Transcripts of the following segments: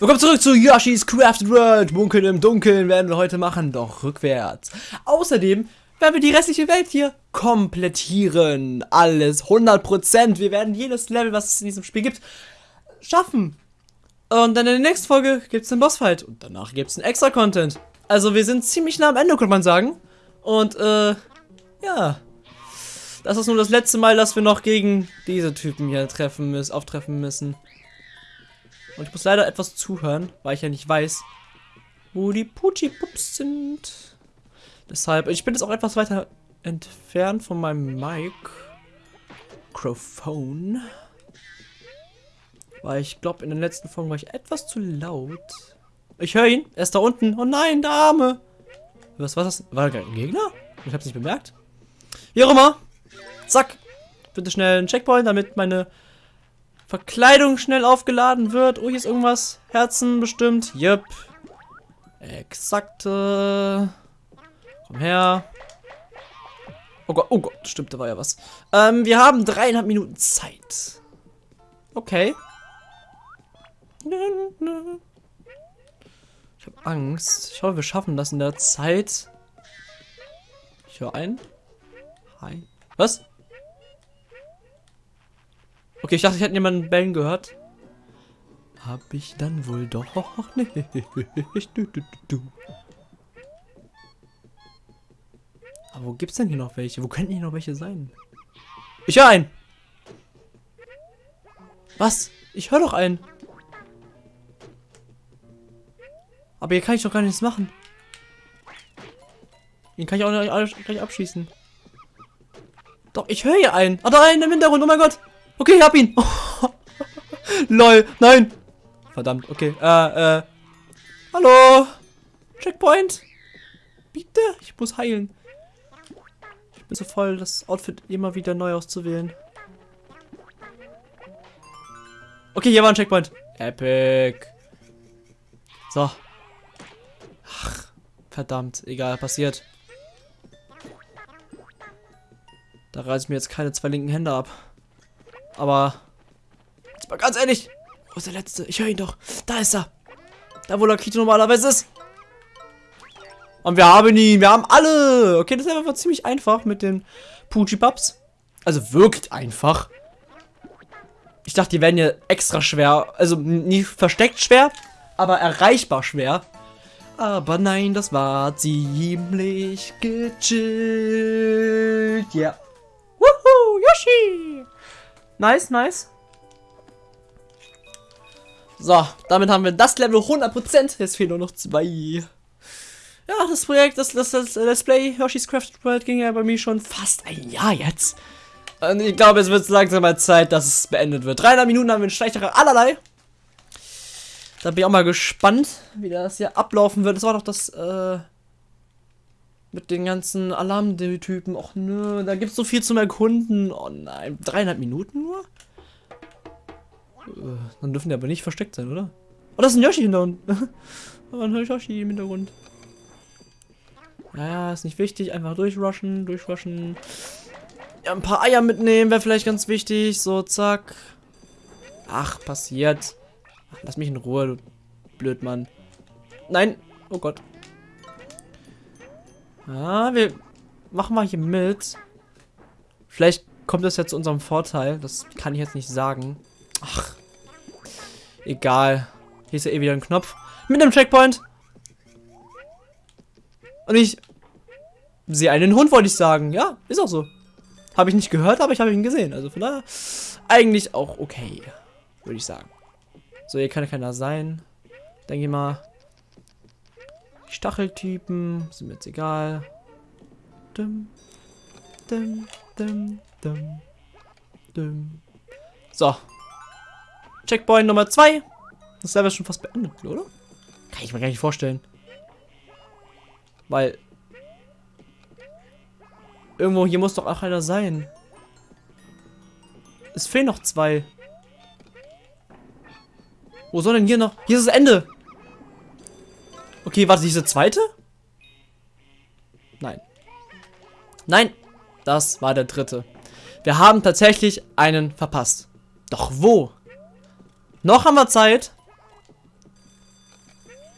Willkommen zurück zu Yoshi's Crafted World. Munkeln im Dunkeln werden wir heute machen, doch rückwärts. Außerdem werden wir die restliche Welt hier komplettieren. Alles 100%. Wir werden jedes Level, was es in diesem Spiel gibt, schaffen. Und dann in der nächsten Folge gibt es den Bossfight. Und danach gibt es einen extra Content. Also wir sind ziemlich nah am Ende, könnte man sagen. Und, äh, ja. Das ist nur das letzte Mal, dass wir noch gegen diese Typen hier treffen müssen, auftreffen müssen. Und ich muss leider etwas zuhören, weil ich ja nicht weiß, wo die Puchi-Pups sind. Deshalb, ich bin jetzt auch etwas weiter entfernt von meinem Mikrofon. Weil ich glaube, in den letzten Folgen war ich etwas zu laut. Ich höre ihn. Er ist da unten. Oh nein, der Arme. Was war das? War da ein Gegner? Ich habe es nicht bemerkt. Wie auch immer. Zack. Bitte schnell einen Checkpoint, damit meine Verkleidung schnell aufgeladen wird. Oh, hier ist irgendwas. Herzen bestimmt. Yep. Exakte. Komm her. Oh Gott, oh Gott, stimmt, da war ja was. Ähm, wir haben dreieinhalb Minuten Zeit. Okay. Ich habe Angst. Ich hoffe, wir schaffen das in der Zeit. Ich höre ein. Hi. Was? Okay, ich dachte, ich hätte jemanden bellen gehört. Hab ich dann wohl doch nicht. Du, du, du, Aber wo gibt's denn hier noch welche? Wo könnten hier noch welche sein? Ich höre einen. Was? Ich höre doch einen. Aber hier kann ich doch gar nichts machen. Den kann ich auch nicht gleich abschießen. Doch, ich höre hier einen. Ah, da einen im Hintergrund. Oh mein Gott. Okay, ich hab ihn. Lol, nein. Verdammt, okay. Äh, äh. Hallo. Checkpoint. Bitte, ich muss heilen. Ich bin so voll, das Outfit immer wieder neu auszuwählen. Okay, hier war ein Checkpoint. Epic. So. Ach, verdammt. Egal, passiert. Da reiß mir jetzt keine zwei linken Hände ab. Aber, jetzt mal ganz ehrlich, wo ist der Letzte? Ich höre ihn doch. Da ist er. Da, wo Lakito normalerweise ist. Und wir haben ihn. Wir haben alle. Okay, das ist einfach ziemlich einfach mit den Puji-Pups. Also wirkt einfach. Ich dachte, die werden ja extra schwer. Also nie versteckt schwer, aber erreichbar schwer. Aber nein, das war ziemlich gechillt. Ja. Yeah. Wuhu, Yoshi! Nice, nice. So, damit haben wir das Level 100%. Jetzt fehlen nur noch zwei. Ja, das Projekt, das, das, das Let's Play Yoshi's Crafted World ging ja bei mir schon fast ein Jahr jetzt. Und ich glaube, es wird langsam mal Zeit, dass es beendet wird. 300 Minuten haben wir einen Schleichterer allerlei. Da bin ich auch mal gespannt, wie das hier ablaufen wird. Das war doch das, äh, mit den ganzen Alarmtypen. Och nö, da gibt es so viel zum Erkunden. Oh nein, dreieinhalb Minuten nur? Äh, dann dürfen die aber nicht versteckt sein, oder? Oh, das ist ein Yoshi hinter uns. oh, ein Yoshi im Hintergrund. Naja, ist nicht wichtig. Einfach durchrushen, durchrushen. Ja, ein paar Eier mitnehmen wäre vielleicht ganz wichtig. So, zack. Ach, passiert. Ach, lass mich in Ruhe, du Blödmann. Nein. Oh Gott. Ja, wir machen mal hier mit. Vielleicht kommt das ja zu unserem Vorteil. Das kann ich jetzt nicht sagen. Ach. Egal. Hier ist ja eh wieder ein Knopf. Mit einem Checkpoint. Und ich sehe einen Hund, wollte ich sagen. Ja, ist auch so. Habe ich nicht gehört, aber ich habe ihn gesehen. Also von daher eigentlich auch okay. Würde ich sagen. So, hier kann keiner sein. Denke ich mal. Stacheltypen sind mir jetzt egal. Dum, dum, dum, dum, dum. So. Checkpoint Nummer 2. Das ist aber schon fast beendet, oder? Kann ich mir gar nicht vorstellen. Weil. Irgendwo hier muss doch auch einer sein. Es fehlen noch zwei. Wo soll denn hier noch? Hier ist das Ende. Okay, warte, diese zweite? Nein. Nein, das war der dritte. Wir haben tatsächlich einen verpasst. Doch wo? Noch haben wir Zeit.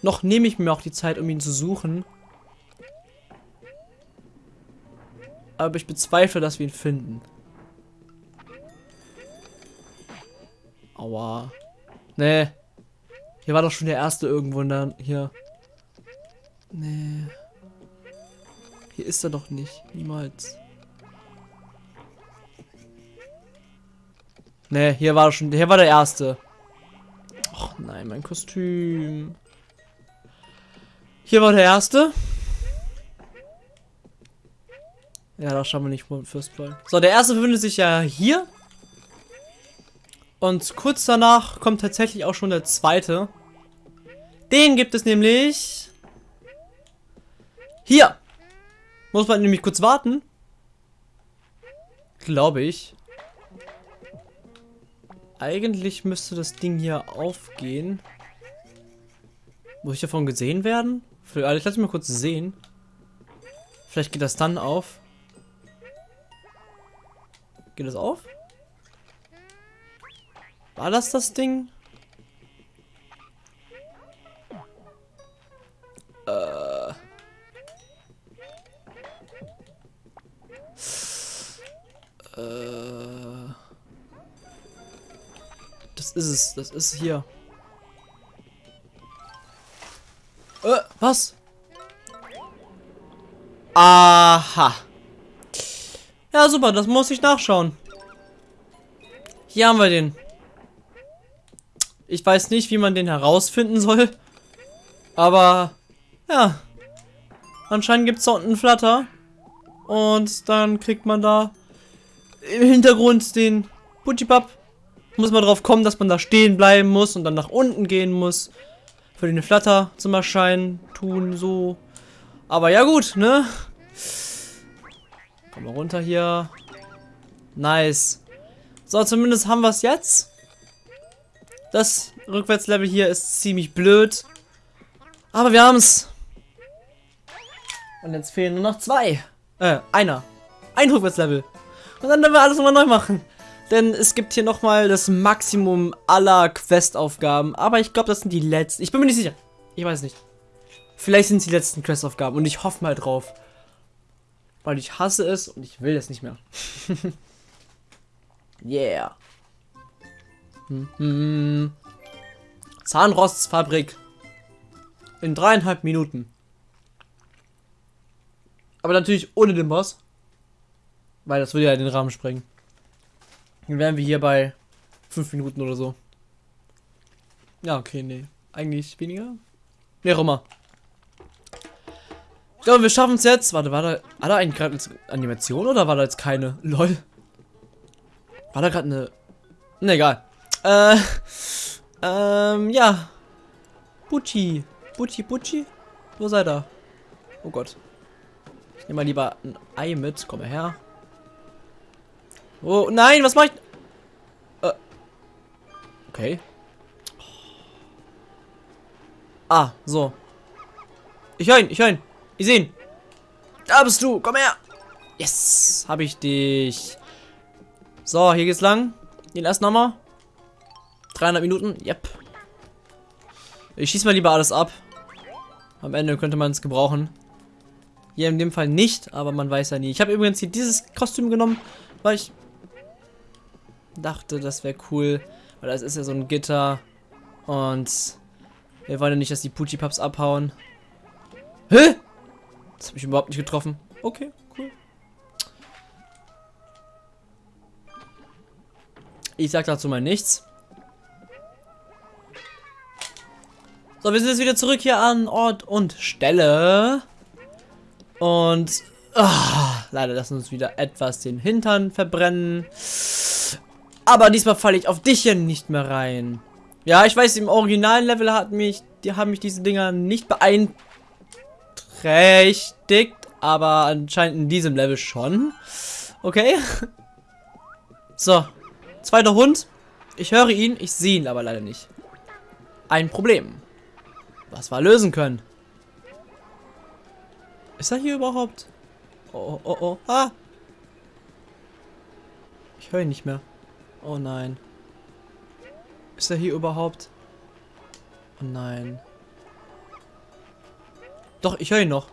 noch nehme ich mir auch die Zeit, um ihn zu suchen. Aber ich bezweifle, dass wir ihn finden. Aua. Nee. Hier war doch schon der erste irgendwo dann hier. Nee. Hier ist er doch nicht. Niemals. Nee, hier war schon. Hier war der erste. Och nein, mein Kostüm. Hier war der erste. Ja, da schauen wir nicht First Blood. So, der erste befindet sich ja hier. Und kurz danach kommt tatsächlich auch schon der zweite. Den gibt es nämlich hier. Muss man nämlich kurz warten. Glaube ich. Eigentlich müsste das Ding hier aufgehen. Muss ich davon gesehen werden? Also ich lasse mal kurz sehen. Vielleicht geht das dann auf. Geht das auf? War das das Ding? Äh. Das ist es. Das ist hier. Äh, was? Aha. Ja, super, das muss ich nachschauen. Hier haben wir den. Ich weiß nicht, wie man den herausfinden soll. Aber, ja. Anscheinend gibt es da unten Flatter. Und dann kriegt man da im Hintergrund den Putschipap. Muss man drauf kommen, dass man da stehen bleiben muss und dann nach unten gehen muss. Für den Flatter zum Erscheinen tun, so. Aber ja gut, ne? Komm mal runter hier. Nice. So, zumindest haben wir es jetzt. Das Rückwärtslevel hier ist ziemlich blöd. Aber wir haben es. Und jetzt fehlen nur noch zwei. Äh, einer. Ein Rückwärtslevel. Und dann werden wir alles nochmal neu machen. Denn es gibt hier nochmal das Maximum aller Questaufgaben. Aber ich glaube, das sind die letzten. Ich bin mir nicht sicher. Ich weiß nicht. Vielleicht sind es die letzten Questaufgaben. Und ich hoffe mal drauf. Weil ich hasse es und ich will es nicht mehr. yeah. Mhm. Zahnrostsfabrik. In dreieinhalb Minuten. Aber natürlich ohne den Boss. Weil das würde ja den Rahmen sprengen. Dann wären wir hier bei fünf Minuten oder so. Ja, okay, nee. Eigentlich weniger? Nee, auch immer. Ich glaube, wir schaffen es jetzt. Warte, war da, war da eigentlich gerade Animation oder war da jetzt keine? Lol. War da gerade eine... Ne, egal. Äh, ähm, ja. Bucci. Bucci, Bucci? Wo seid ihr? Oh Gott. Ich nehme mal lieber ein Ei mit. Komm her. Oh, nein, was mach ich? Äh. Okay. Ah, so. Ich höre ihn, ich höre ihn. Ich sehe ihn. Da bist du, komm her. Yes, habe ich dich. So, hier geht's lang. Den ersten nochmal. 300 Minuten? Yep. Ich schieße mal lieber alles ab. Am Ende könnte man es gebrauchen. Hier in dem Fall nicht, aber man weiß ja nie. Ich habe übrigens hier dieses Kostüm genommen, weil ich dachte, das wäre cool. Weil das ist ja so ein Gitter. Und wir wollen ja nicht, dass die Pucci-Pups abhauen. Hä? Das habe ich überhaupt nicht getroffen. Okay, cool. Ich sag dazu mal nichts. So, wir sind jetzt wieder zurück hier an Ort und Stelle. Und ah, leider lassen uns wieder etwas den Hintern verbrennen. Aber diesmal falle ich auf dich hier nicht mehr rein. Ja, ich weiß, im originalen Level hat mich, die haben mich diese Dinger nicht beeinträchtigt, aber anscheinend in diesem Level schon. Okay. So, zweiter Hund. Ich höre ihn, ich sehe ihn aber leider nicht. Ein Problem was wir lösen können. Ist er hier überhaupt? Oh, oh, oh. Ah! Ich höre ihn nicht mehr. Oh nein. Ist er hier überhaupt? Oh nein. Doch, ich höre ihn noch.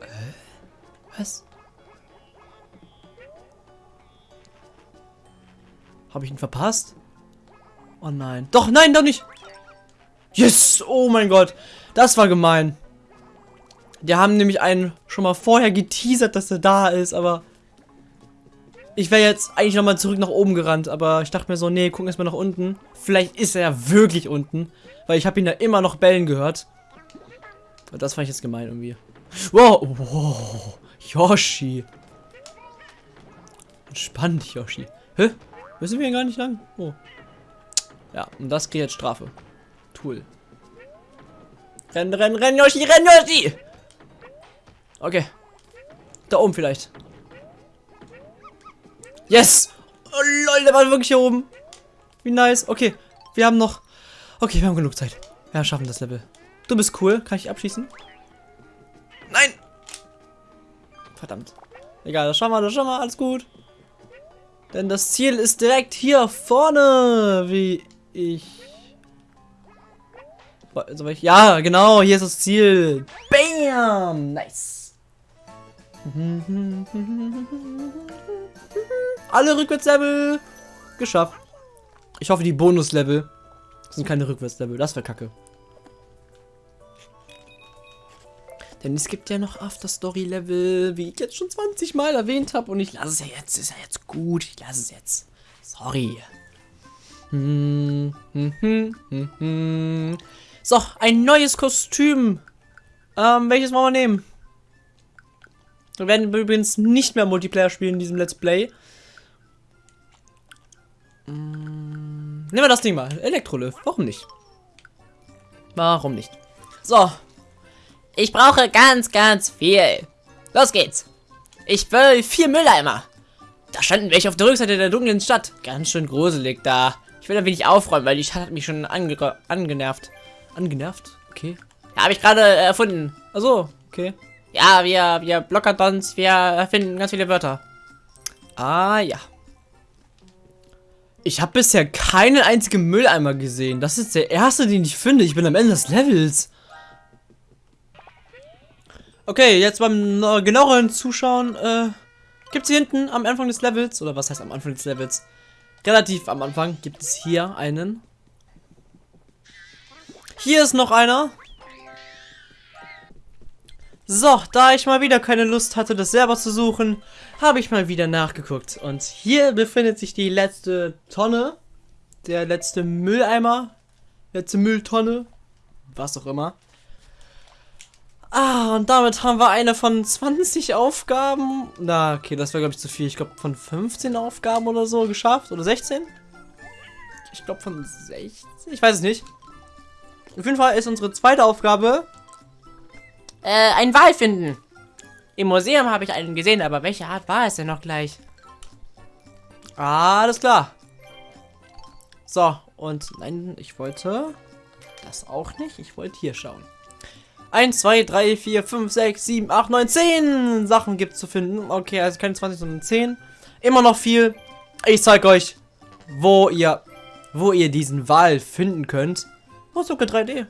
Äh, was? Habe ich ihn verpasst? Oh nein. Doch, nein, doch nicht. Yes! Oh mein Gott. Das war gemein. Die haben nämlich einen schon mal vorher geteasert, dass er da ist, aber... Ich wäre jetzt eigentlich nochmal zurück nach oben gerannt, aber ich dachte mir so, nee, gucken erstmal nach unten. Vielleicht ist er ja wirklich unten, weil ich habe ihn da immer noch bellen gehört. Aber das fand ich jetzt gemein irgendwie. Wow, wow, Yoshi. Entspannt, Yoshi. Hä? Müssen wir hier gar nicht lang? Oh. Ja, und das kriegt jetzt Strafe. Tool. Renn, renn, renn, Yoshi, renn, Yoshi! Okay. Da oben vielleicht. Yes! Oh lol, der war wirklich hier oben. Wie nice. Okay, wir haben noch... Okay, wir haben genug Zeit. Ja, schaffen das Level. Du bist cool. Kann ich abschießen? Nein! Verdammt. Egal, das schauen wir, das schauen wir. Alles gut. Denn das Ziel ist direkt hier vorne, wie ich... Ja, genau, hier ist das Ziel. Bam! Nice. Alle Rückwärtslevel geschafft. Ich hoffe, die Bonuslevel sind keine Rückwärtslevel. Das wäre kacke. Denn es gibt ja noch After-Story-Level, wie ich jetzt schon 20 Mal erwähnt habe. Und ich lasse es ja jetzt. Ist ja jetzt gut. Ich lasse es jetzt. Sorry. So, ein neues Kostüm. Ähm, welches wollen wir nehmen? Wir werden übrigens nicht mehr Multiplayer spielen in diesem Let's Play. Hm, nehmen wir das Ding mal. Elektrolift. Warum nicht? Warum nicht? So. Ich brauche ganz, ganz viel. Los geht's. Ich will vier Mülleimer. Da standen welche auf der Rückseite der dunklen Stadt. Ganz schön gruselig da. Ich will ein wenig aufräumen, weil die Stadt hat mich schon ange angenervt. Angenervt? Okay. Ja, habe ich gerade äh, erfunden. Achso, okay. Ja, wir, wir Blockertons, wir erfinden ganz viele Wörter. Ah, ja. Ich habe bisher keinen einzigen Mülleimer gesehen. Das ist der erste, den ich finde. Ich bin am Ende des Levels. Okay, jetzt beim genaueren Zuschauen, äh, gibt es hier hinten am Anfang des Levels, oder was heißt am Anfang des Levels? Relativ am Anfang gibt es hier einen. Hier ist noch einer. So, da ich mal wieder keine Lust hatte, das selber zu suchen, habe ich mal wieder nachgeguckt. Und hier befindet sich die letzte Tonne. Der letzte Mülleimer. Letzte Mülltonne. Was auch immer. Ah, und damit haben wir eine von 20 Aufgaben. Na, okay, das wäre, glaube ich, zu viel. Ich glaube, von 15 Aufgaben oder so geschafft. Oder 16? Ich glaube, von 16. Ich weiß es nicht. Auf jeden Fall ist unsere zweite Aufgabe äh, ein Wal finden. Im Museum habe ich einen gesehen, aber welche Art war es denn noch gleich? Alles klar. So, und nein, ich wollte das auch nicht. Ich wollte hier schauen. 1, 2, 3, 4, 5, 6, 7, 8, 9, 10 Sachen gibt zu finden. Okay, also keine 20, sondern 10. Immer noch viel. Ich zeige euch, wo ihr, wo ihr diesen Wal finden könnt. Oh, sogar 3D.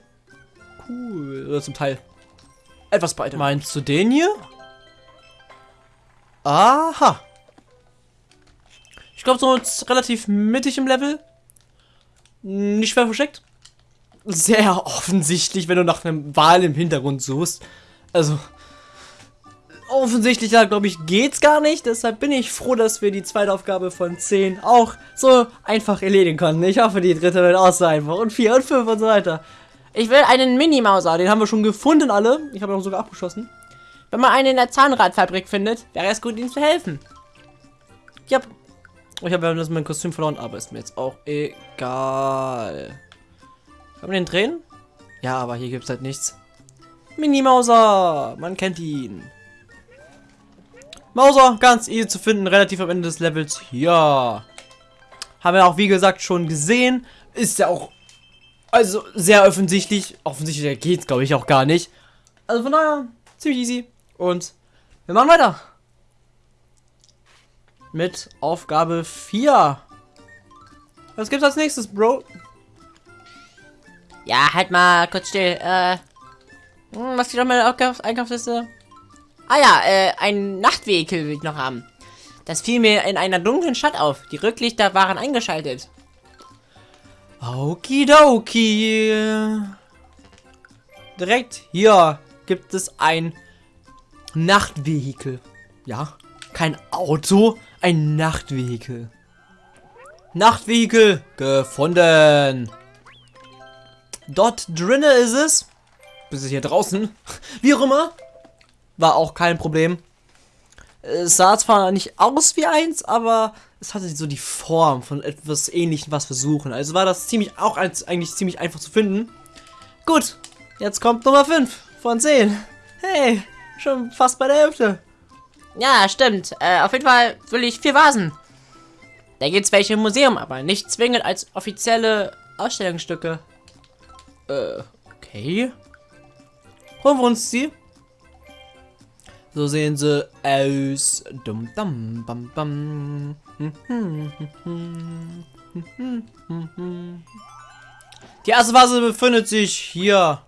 Cool. Oder zum Teil. Etwas breiter. Meinst du den hier? Aha. Ich glaube, so relativ mittig im Level. Nicht schwer versteckt. Sehr offensichtlich, wenn du nach einem Wal im Hintergrund suchst. Also, offensichtlich, glaube ich, geht's gar nicht. Deshalb bin ich froh, dass wir die zweite Aufgabe von 10 auch so einfach erledigen konnten. Ich hoffe, die dritte wird auch so einfach. Und 4 und 5 und so weiter. Ich will einen Mini-Mauser. Den haben wir schon gefunden, alle. Ich habe ihn sogar abgeschossen. Wenn man einen in der Zahnradfabrik findet, wäre es gut, ihm zu helfen. Ja. Ich habe ja das mein Kostüm verloren, aber ist mir jetzt auch egal. Kann man den drehen? Ja, aber hier gibt es halt nichts. Mini-Mauser. Man kennt ihn. Mauser, ganz easy zu finden, relativ am Ende des Levels. Ja. Haben wir auch, wie gesagt, schon gesehen. Ist ja auch also sehr offensichtlich. Offensichtlich geht es, glaube ich, auch gar nicht. Also von daher, ziemlich easy. Und wir machen weiter. Mit Aufgabe 4. Was gibt's als nächstes, Bro? Ja, halt mal kurz still. Äh, hm, was steht meiner Einkaufs Einkaufsliste? Ah ja, äh, ein Nachtvehikel will ich noch haben. Das fiel mir in einer dunklen Stadt auf. Die Rücklichter waren eingeschaltet. Okidoki. Direkt hier gibt es ein Nachtvehikel. Ja, kein Auto, ein Nachtvehikel. Nachtvehikel gefunden. Dort drinnen ist es. Bis hier draußen. Wie auch immer. War auch kein Problem. Es sah zwar nicht aus wie eins, aber es hatte so die Form von etwas ähnlichem, was wir suchen. Also war das ziemlich auch als, eigentlich ziemlich einfach zu finden. Gut, jetzt kommt Nummer 5 von 10. Hey, schon fast bei der Hälfte. Ja, stimmt. Äh, auf jeden Fall will ich vier Vasen. Da gibt es welche im Museum, aber nicht zwingend als offizielle Ausstellungsstücke. Äh, okay. Holen wir uns die. So sehen sie aus. Dum dum bam bam. Die erste Vase befindet sich hier.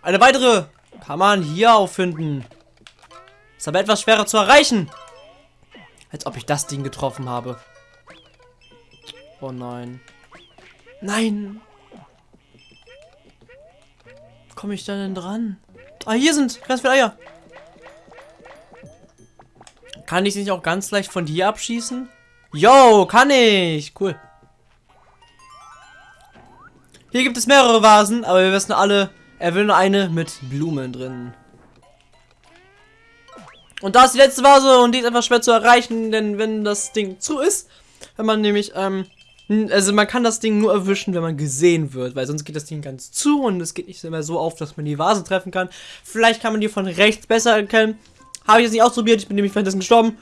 Eine weitere kann man hier auffinden. Ist aber etwas schwerer zu erreichen. Als ob ich das Ding getroffen habe. Oh nein. Nein. Komme ich da denn dran? Ah, hier sind ganz viele Eier. Kann ich sie nicht auch ganz leicht von hier abschießen? Yo, kann ich. Cool. Hier gibt es mehrere Vasen, aber wir wissen alle, er will nur eine mit Blumen drin. Und da ist die letzte Vase und die ist einfach schwer zu erreichen, denn wenn das Ding zu ist, wenn man nämlich, ähm, also man kann das Ding nur erwischen, wenn man gesehen wird, weil sonst geht das Ding ganz zu und es geht nicht mehr so auf, dass man die Vase treffen kann. Vielleicht kann man die von rechts besser erkennen. Habe ich jetzt nicht ausprobiert, ich bin nämlich währenddessen gestorben.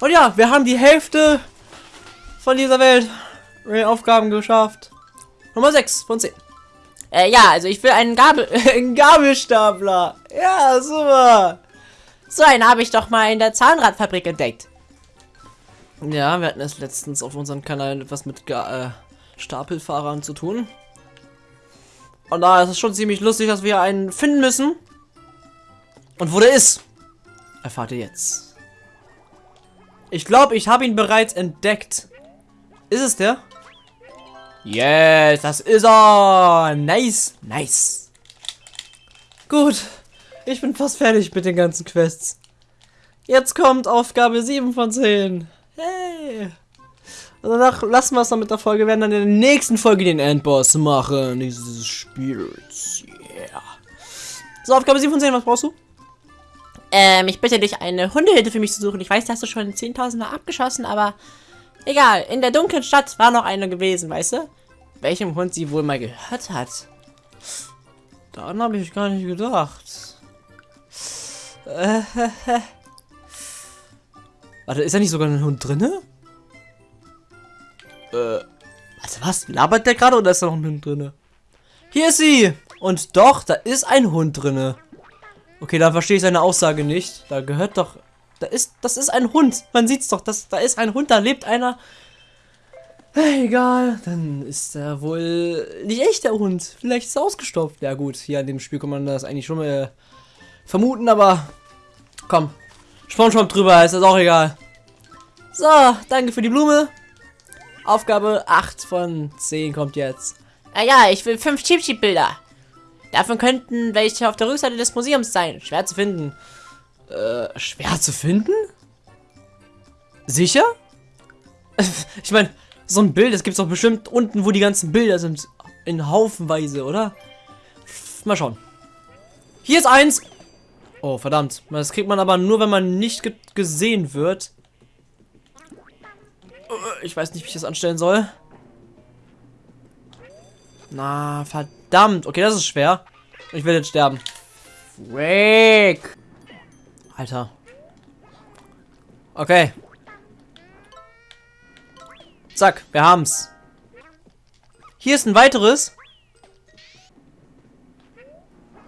Und ja, wir haben die Hälfte von dieser Welt Aufgaben geschafft. Nummer 6 von 10. Äh, ja, also ich will einen Gabel... einen Gabelstapler. Ja, super. So einen habe ich doch mal in der Zahnradfabrik entdeckt. Ja, wir hatten es letztens auf unserem Kanal etwas mit äh, Stapelfahrern zu tun. Und da ist es schon ziemlich lustig, dass wir einen finden müssen. Und wo der ist, erfahrt ihr jetzt. Ich glaube, ich habe ihn bereits entdeckt. Ist es der? Yes, das ist er. Nice, nice. Gut, ich bin fast fertig mit den ganzen Quests. Jetzt kommt Aufgabe 7 von 10. Hey. Und danach lassen wir es dann mit der Folge. Wir werden dann in der nächsten Folge den Endboss machen. Dieses Spiels. Yeah. So, Aufgabe 7 von 10, was brauchst du? Ähm, ich bitte dich, eine Hundehilfe für mich zu suchen. Ich weiß, da hast du schon 10.000 Mal abgeschossen, aber Egal, in der dunklen Stadt war noch eine gewesen, weißt du? Welchem Hund sie wohl mal gehört hat. Daran habe ich gar nicht gedacht. Warte, ist da nicht sogar ein Hund drinne? Äh, also was? Labert der gerade oder ist da noch ein Hund drinne? Hier ist sie! Und doch, da ist ein Hund drinne. Okay, da verstehe ich seine Aussage nicht. Da gehört doch da ist, das ist ein Hund. Man sieht's doch, das, da ist ein Hund, da lebt einer. Egal, dann ist er wohl nicht echt der Hund. Vielleicht ist er ausgestopft. Ja gut, hier an dem Spiel kann man das eigentlich schon mal vermuten, aber komm, Spongebob drüber, ist das auch egal. So, danke für die Blume. Aufgabe 8 von 10 kommt jetzt. Ah ja, ich will 5 Cheap Cheap Bilder. Davon könnten welche auf der Rückseite des Museums sein. Schwer zu finden. Äh, schwer zu finden? Sicher? ich meine, so ein Bild, das gibt es doch bestimmt unten, wo die ganzen Bilder sind. In Haufenweise, oder? Mal schauen. Hier ist eins. Oh, verdammt. Das kriegt man aber nur, wenn man nicht ge gesehen wird. Ich weiß nicht, wie ich das anstellen soll. Na, verdammt. Okay, das ist schwer. Ich werde jetzt sterben. Frick. Alter. Okay. Zack, wir haben's. Hier ist ein weiteres.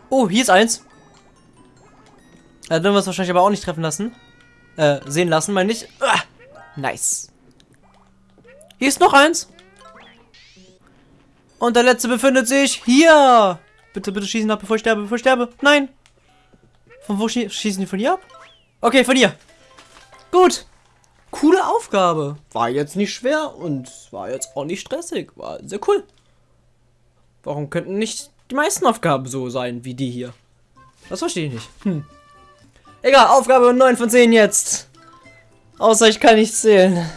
Oh, hier ist eins. Da werden wir es wahrscheinlich aber auch nicht treffen lassen. Äh, sehen lassen, meine ich. Ah, nice. Hier ist noch eins. Und der letzte befindet sich hier. Bitte, bitte schießen ab, bevor ich sterbe, bevor ich sterbe. Nein. Von wo schie schießen die von hier ab? Okay, von hier. Gut. Coole Aufgabe. War jetzt nicht schwer und war jetzt auch nicht stressig. War sehr cool. Warum könnten nicht die meisten Aufgaben so sein wie die hier? Das verstehe ich nicht. Hm. Egal, Aufgabe 9 von 10 jetzt. Außer ich kann nicht zählen.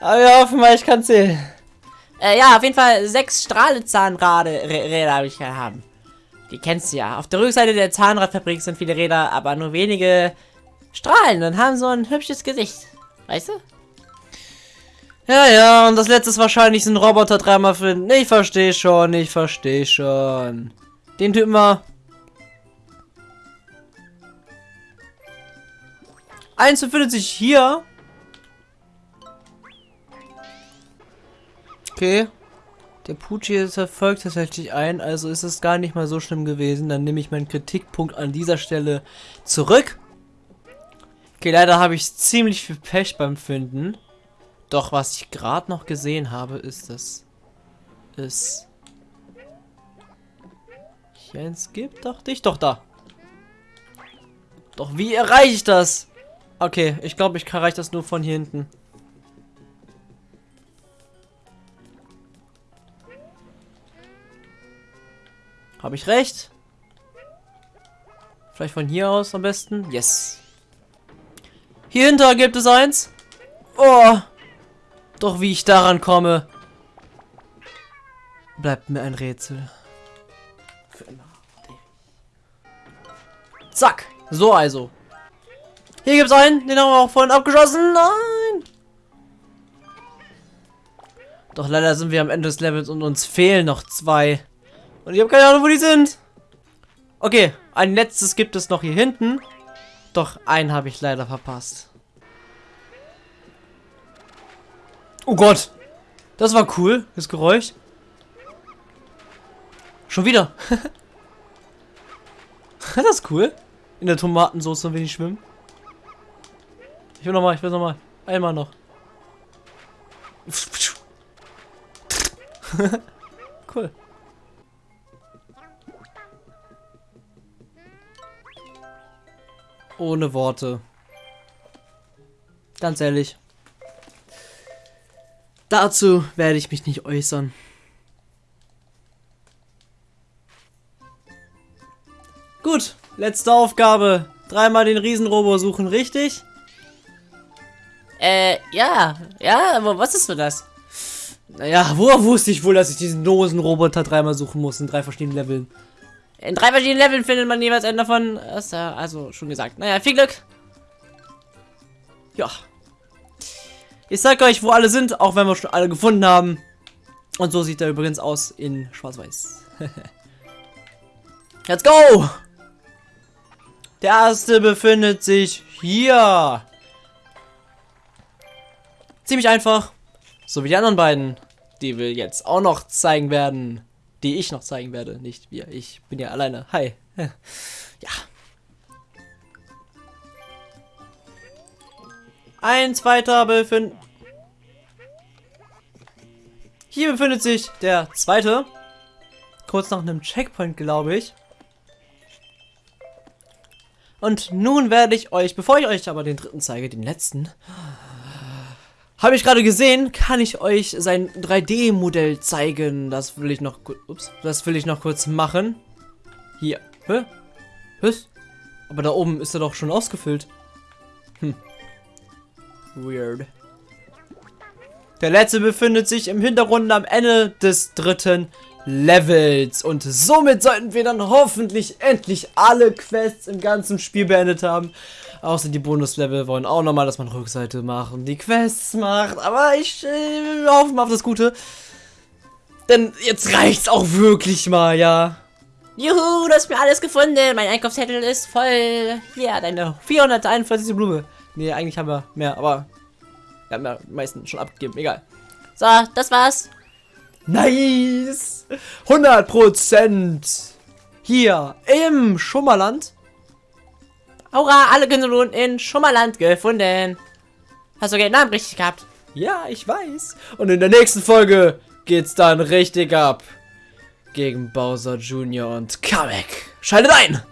Aber wir hoffen mal, ich kann zählen. Äh, ja, auf jeden Fall sechs Strahlezahnräder habe ich haben. Die kennst du ja. Auf der Rückseite der Zahnradfabrik sind viele Räder, aber nur wenige Strahlen und haben so ein hübsches Gesicht. Weißt du? Ja, ja, und das letzte ist wahrscheinlich so ein Roboter dreimal finden. Ich verstehe schon, ich verstehe schon. Den Typen mal. Eins befindet sich hier. Okay. Der Pucci verfolgt tatsächlich ein, also ist es gar nicht mal so schlimm gewesen. Dann nehme ich meinen Kritikpunkt an dieser Stelle zurück. Okay, leider habe ich ziemlich viel Pech beim Finden. Doch was ich gerade noch gesehen habe, ist das es hier eins gibt. Doch dich doch da. Doch wie erreiche ich das? Okay, ich glaube, ich erreiche das nur von hier hinten. Habe ich recht? Vielleicht von hier aus am besten? Yes. Hier hinter gibt es eins. Oh. Doch wie ich daran komme, bleibt mir ein Rätsel. Für immer. Zack. So also. Hier gibt es einen, den haben wir auch vorhin abgeschossen. Nein. Doch leider sind wir am Ende des Levels und uns fehlen noch zwei. Und ich habe keine Ahnung, wo die sind. Okay, ein letztes gibt es noch hier hinten. Doch einen habe ich leider verpasst. Oh Gott. Das war cool, das Geräusch. Schon wieder. das ist cool. In der Tomatensauce, wenn ich schwimmen. Ich will nochmal, ich will nochmal. Einmal noch. cool. Ohne Worte. Ganz ehrlich. Dazu werde ich mich nicht äußern. Gut, letzte Aufgabe. Dreimal den Riesenrobo suchen, richtig? Äh, ja. Ja, aber was ist für das? Naja, woher wusste ich wohl, dass ich diesen Dosenroboter dreimal suchen muss in drei verschiedenen Leveln? In drei verschiedenen Leveln findet man jeweils einen davon. Also schon gesagt. Naja, viel Glück. Ja. Ich sag euch, wo alle sind, auch wenn wir schon alle gefunden haben. Und so sieht er übrigens aus in Schwarz-Weiß. Let's go! Der erste befindet sich hier. Ziemlich einfach. So wie die anderen beiden, die wir jetzt auch noch zeigen werden die ich noch zeigen werde. Nicht wir. Ich bin ja alleine. Hi. Ja. Ein zweiter befindet... Hier befindet sich der zweite. Kurz nach einem Checkpoint, glaube ich. Und nun werde ich euch, bevor ich euch aber den dritten zeige, den letzten, habe ich gerade gesehen, kann ich euch sein 3D-Modell zeigen. Das will ich noch ups, das will ich noch kurz machen. Hier. Hä? Was? Aber da oben ist er doch schon ausgefüllt. Hm. Weird. Der letzte befindet sich im Hintergrund am Ende des dritten Levels. Und somit sollten wir dann hoffentlich endlich alle Quests im ganzen Spiel beendet haben. Außer die Bonuslevel wollen auch nochmal, dass man Rückseite macht und die Quests macht. Aber ich äh, hoffe mal auf das Gute. Denn jetzt reicht's auch wirklich mal, ja. Juhu, du hast mir alles gefunden. Mein Einkaufszettel ist voll. Ja, deine 441. Blume. Nee, eigentlich haben wir mehr, aber wir haben ja meisten schon abgegeben. Egal. So, das war's. Nice. 100% Hier im Schummerland Hurra, alle Generationen in Schummerland gefunden. Hast du den Namen richtig gehabt? Ja, ich weiß. Und in der nächsten Folge geht's dann richtig ab. Gegen Bowser Jr. und Kamek. Schaltet ein!